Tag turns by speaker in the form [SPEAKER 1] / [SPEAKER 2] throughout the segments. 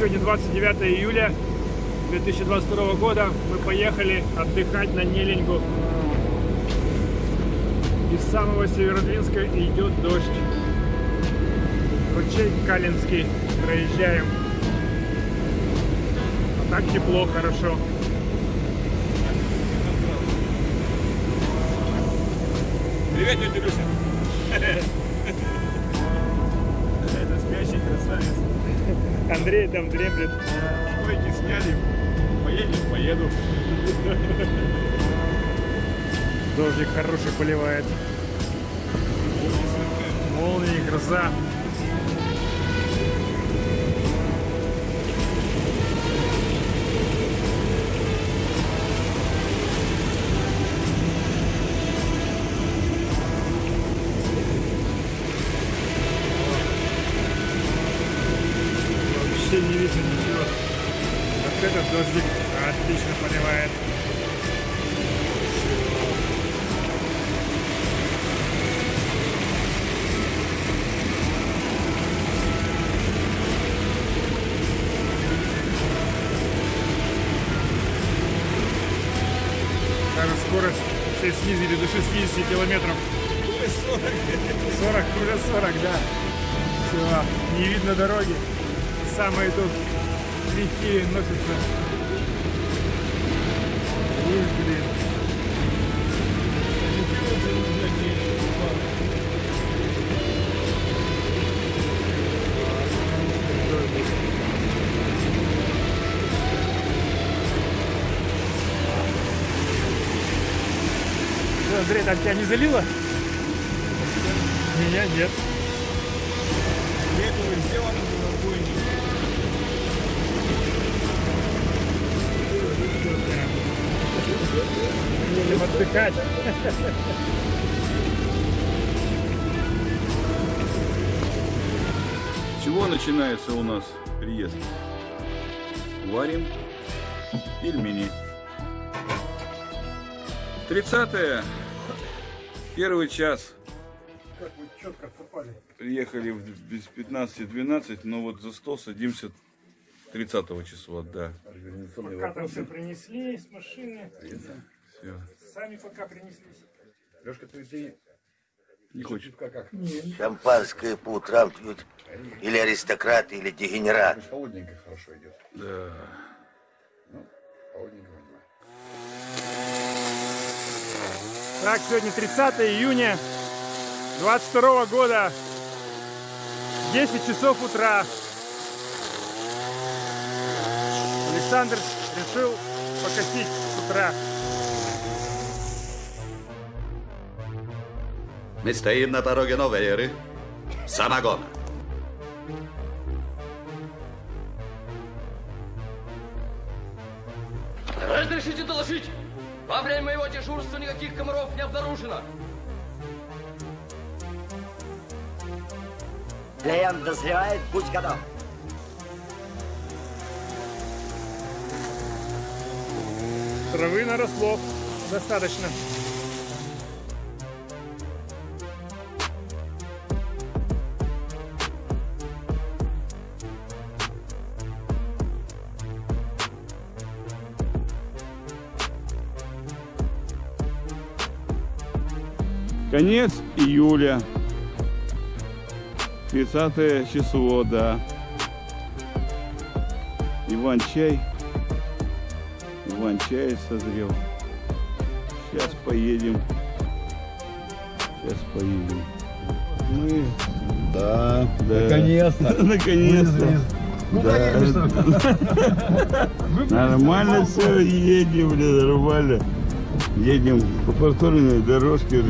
[SPEAKER 1] сегодня 29 июля 2022 года. Мы поехали отдыхать на Неленьгу. Из самого Северодвинска идет дождь. Ручей Калинский проезжаем. А так тепло, хорошо.
[SPEAKER 2] Привет, тетя Люся.
[SPEAKER 1] Андрей там дремлет.
[SPEAKER 2] Койки сняли. Поедешь, поеду.
[SPEAKER 1] Дождик хороший поливает. Молнии, гроза. Дождик отлично поливает. Даже скорость все снизили до 60 километров. 40, уже 40, да. Все, не видно дороги. Самые тут легкие носятся. Ух, блин. Андрей, там тебя не залило? Меня нет. Будем отдыхать.
[SPEAKER 2] С чего начинается у нас приезд? Варим пельмени. 30 первый час.
[SPEAKER 1] Как вы четко попали.
[SPEAKER 2] Приехали без 15-12, но вот за стол садимся 30 числа, да.
[SPEAKER 1] Пока там все принесли с машины.
[SPEAKER 2] Все.
[SPEAKER 1] Сами пока принеслись.
[SPEAKER 3] Лешка, ты здесь
[SPEAKER 2] Не хочет.
[SPEAKER 3] как как?
[SPEAKER 4] Шампанское по утрам пьют. Или аристократы, или дегенерат.
[SPEAKER 3] Холодненько хорошо идет.
[SPEAKER 2] Да.
[SPEAKER 3] Холодненько понимаю.
[SPEAKER 1] Так, сегодня 30 июня 22 года. 10 часов утра. Александр решил покосить с утра.
[SPEAKER 5] Мы стоим на пороге новой эры. Самогона.
[SPEAKER 6] Разрешите доложить? Во время моего дежурства никаких комаров не обнаружено.
[SPEAKER 4] Клиент дозревает, будь готов.
[SPEAKER 1] Травы наросло достаточно.
[SPEAKER 2] Конец июля. 30 число, да. Иван-чай. Иван-чай созрел. Сейчас поедем. Сейчас поедем. Мы... Да, да. Наконец-то. Наконец-то. Да. Нормально все, едем, блин, нормально. Едем по повторной дорожке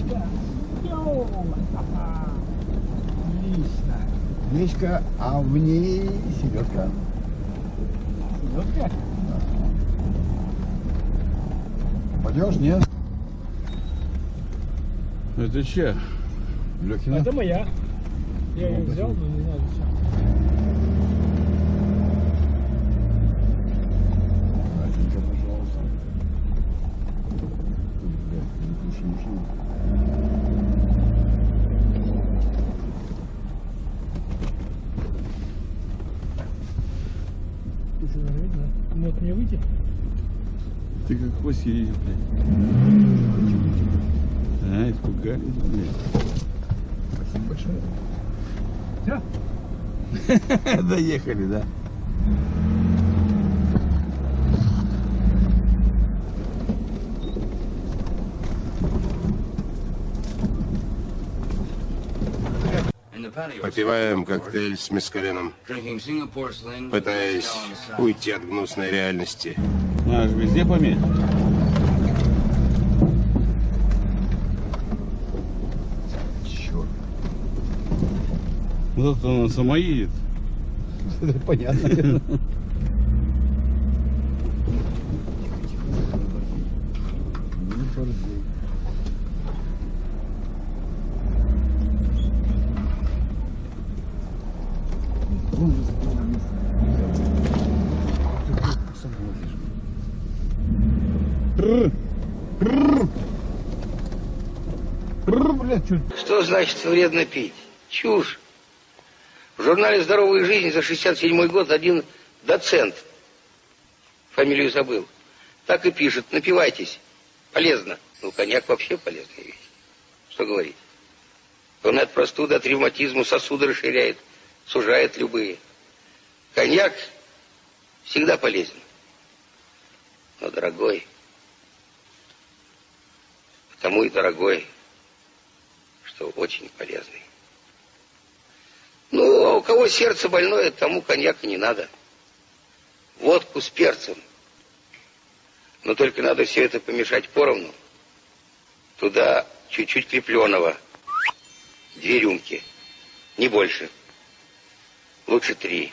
[SPEAKER 1] Гречка! Йоу! Отлично!
[SPEAKER 7] Гречка, а в ней селедка.
[SPEAKER 1] Селедка?
[SPEAKER 7] Пойдешь, нет?
[SPEAKER 2] Это че?
[SPEAKER 7] Лехина?
[SPEAKER 1] Это моя. Я ее взял, но не знаю зачем.
[SPEAKER 2] Едешь, блядь. А, испугались, блядь.
[SPEAKER 7] Спасибо большое.
[SPEAKER 1] Все?
[SPEAKER 2] Доехали, да?
[SPEAKER 8] Попиваем коктейль с мескалином, пытаясь уйти от гнусной реальности.
[SPEAKER 2] Надо же везде пометь.
[SPEAKER 7] Черт.
[SPEAKER 2] Вот это она сама едет.
[SPEAKER 7] Это понятно. Не борзей. Вон же справа место. Ты тут сам водишь. Бррр, блядь, чё
[SPEAKER 9] Что значит вредно пить? Чушь. В журнале «Здоровая жизнь» за 67 год один доцент, фамилию забыл, так и пишет, напивайтесь, полезно. Ну, коньяк вообще полезная вещь. Что говорить? Он от простуды, от ревматизма сосуды расширяет, сужает любые. Коньяк всегда полезен. Но дорогой. Потому и дорогой, что очень полезный. Кого сердце больное, тому коньяка не надо. Водку с перцем. Но только надо все это помешать поровну. Туда чуть-чуть крепленого. Две рюмки. Не больше. Лучше три.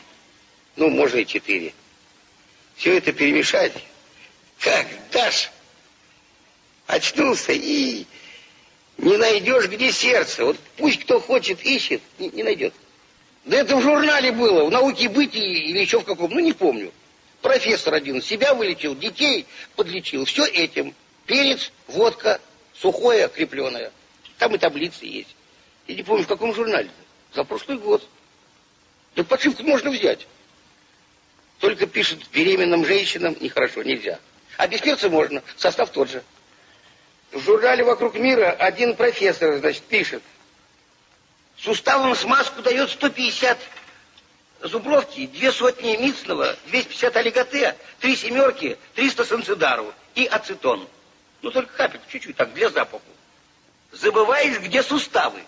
[SPEAKER 9] Ну, можно и четыре. Все это перемешать. Как дашь? Очнулся и не найдешь, где сердце. Вот пусть кто хочет, ищет, не, не найдет. Да это в журнале было, в науке бытии или еще в каком, ну не помню. Профессор один себя вылечил, детей подлечил. Все этим. Перец, водка, сухое, крепленое. Там и таблицы есть. Я не помню, в каком журнале. За прошлый год. Да подшивку можно взять. Только пишет беременным женщинам нехорошо, нельзя. А без перца можно, состав тот же. В журнале «Вокруг мира» один профессор, значит, пишет. Суставам смазку дает 150 зубровки, две сотни мицного, 250 олиготе, три семерки, 300 санцидару и ацетон. Ну, только капельку, чуть-чуть, так, для запаху. Забываешь, где суставы.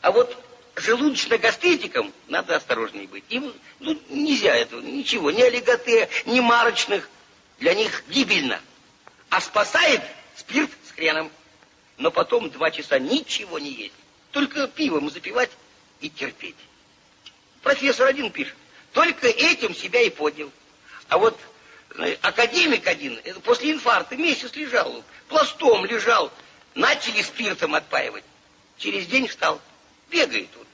[SPEAKER 9] А вот желудочно-гастритикам надо осторожнее быть. Им ну, нельзя этого, ничего, ни олиготе, ни марочных. Для них гибельно. А спасает спирт с хреном. Но потом два часа ничего не есть. Только пивом запивать и терпеть. Профессор один пишет. Только этим себя и поднял. А вот э, академик один э, после инфаркта месяц лежал, пластом лежал. Начали спиртом отпаивать. Через день встал. Бегает вот.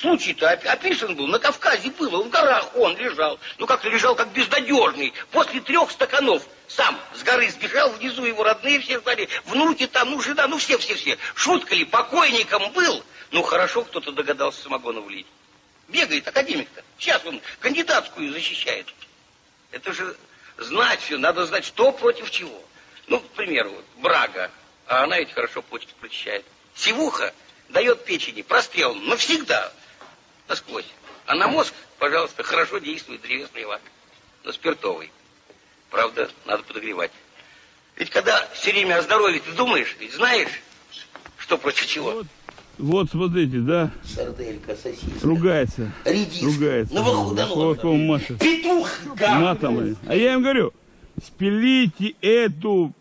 [SPEAKER 9] Случай-то оп- описан был, на Кавказе было, в горах он лежал. Ну как-то лежал как безнадежный. После трех стаканов сам с горы сбежал, внизу его родные все стали, внуки там, ну жена, ну все-все-все. Шутка ли, покойником был? Ну хорошо, кто-то догадался самогона влить. Бегает академик-то. Сейчас он кандидатскую защищает. Это же знать все, надо знать, что против чего. Ну, к примеру, вот, брага, а она ведь хорошо почки прочищает. Сивуха дает печени прострел навсегда, насквозь. А на мозг, пожалуйста, хорошо действует древесный лак, но спиртовый. Правда, надо подогревать. Ведь когда все время о здоровье ты думаешь, ведь знаешь, что против чего.
[SPEAKER 2] Вот смотрите, да,
[SPEAKER 9] Сарделька, сосиска,
[SPEAKER 2] ругается.
[SPEAKER 9] редиска,
[SPEAKER 2] Ругается.
[SPEAKER 9] новохудоноска,
[SPEAKER 2] Кулаком машет.
[SPEAKER 9] петух,
[SPEAKER 2] Матом. блин. А я им говорю, спилите эту,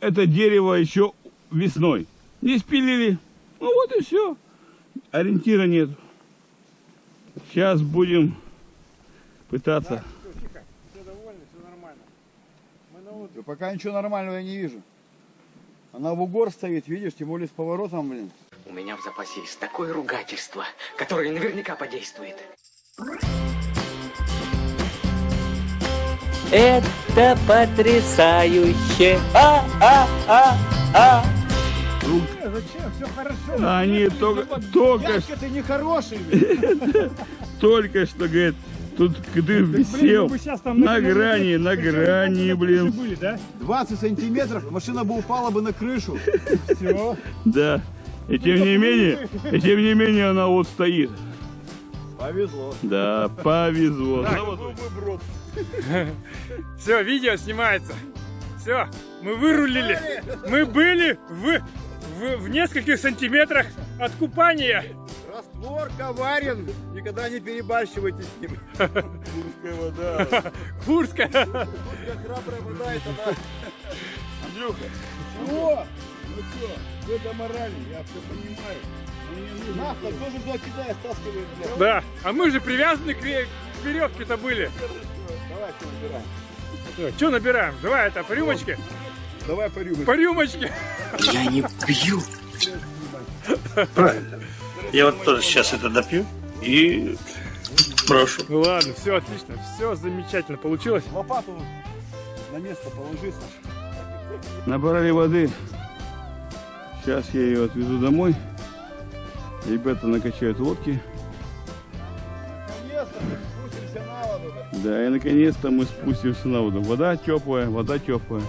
[SPEAKER 2] это дерево еще весной. Не спилили. Ну вот и все. Ориентира нет. Сейчас будем пытаться.
[SPEAKER 1] Все, тихо. Все довольны, все нормально. Мы на.
[SPEAKER 7] Да пока ничего нормального я не вижу. Она в угор стоит, видишь, тем более с поворотом, блин.
[SPEAKER 6] У меня в запасе есть такое ругательство, которое наверняка подействует.
[SPEAKER 10] Это потрясающе. А, а.
[SPEAKER 1] Э, Зачем? Все хорошо.
[SPEAKER 2] Они только, только,
[SPEAKER 1] Дядька, ты нехороший. блин.
[SPEAKER 2] только что, говорит, тут ты висел на грани, на грани, блин.
[SPEAKER 1] были, да?
[SPEAKER 7] 20 сантиметров, машина бы упала бы на крышу.
[SPEAKER 1] Все.
[SPEAKER 2] Да. И тем не менее, и тем не менее она вот стоит.
[SPEAKER 7] Повезло.
[SPEAKER 2] Да, повезло.
[SPEAKER 1] Все, видео снимается. Все, мы вырулили. Мы были в, в, в нескольких сантиметрах от купания.
[SPEAKER 7] Раствор коварен, никогда не перебарщивайте с ним.
[SPEAKER 1] Курская.
[SPEAKER 7] Храбрая вода это да. Андрюха. Чего? Ну что, это морально, я все понимаю. Нафта тоже туда кидает, стаскивает.
[SPEAKER 1] Да, а мы же привязаны к, ве- к веревке-то были.
[SPEAKER 7] Давай, все набираем.
[SPEAKER 1] Что набираем? Давай это по рюмочке.
[SPEAKER 7] Давай по рюмочке.
[SPEAKER 1] По рюмочке.
[SPEAKER 10] Я не пью.
[SPEAKER 11] Правильно. Я вот тоже сейчас это допью и прошу.
[SPEAKER 1] Ну ладно, все отлично, все замечательно получилось.
[SPEAKER 7] Лопату на место положи, Саша.
[SPEAKER 2] Набрали воды. Сейчас я ее отвезу домой. Ребята накачают лодки.
[SPEAKER 7] Наконец-то мы спустимся на воду.
[SPEAKER 2] Да, и наконец-то мы спустимся на воду. Вода теплая, вода теплая.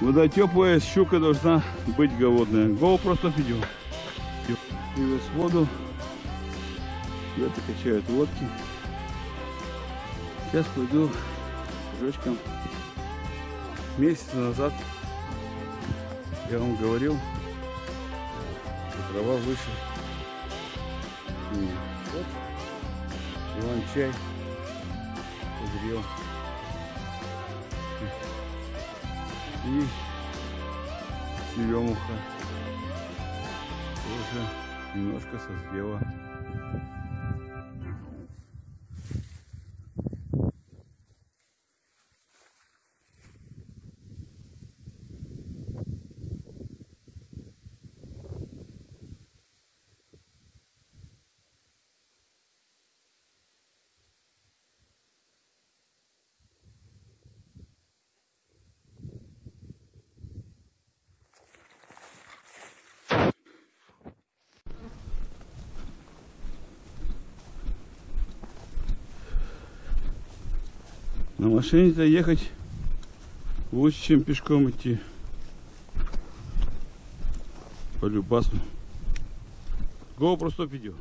[SPEAKER 2] Вода теплая, щука должна быть голодная. Голову просто видео. Привез воду. Ребята качают лодки. Сейчас пойду с Жечком. Месяц назад я вам говорил, что трава выше. Вот Иван-чай созрел. И черемуха тоже немножко созрела. На машине-то ехать лучше, чем пешком идти. По любасу. GoPro стоп видео.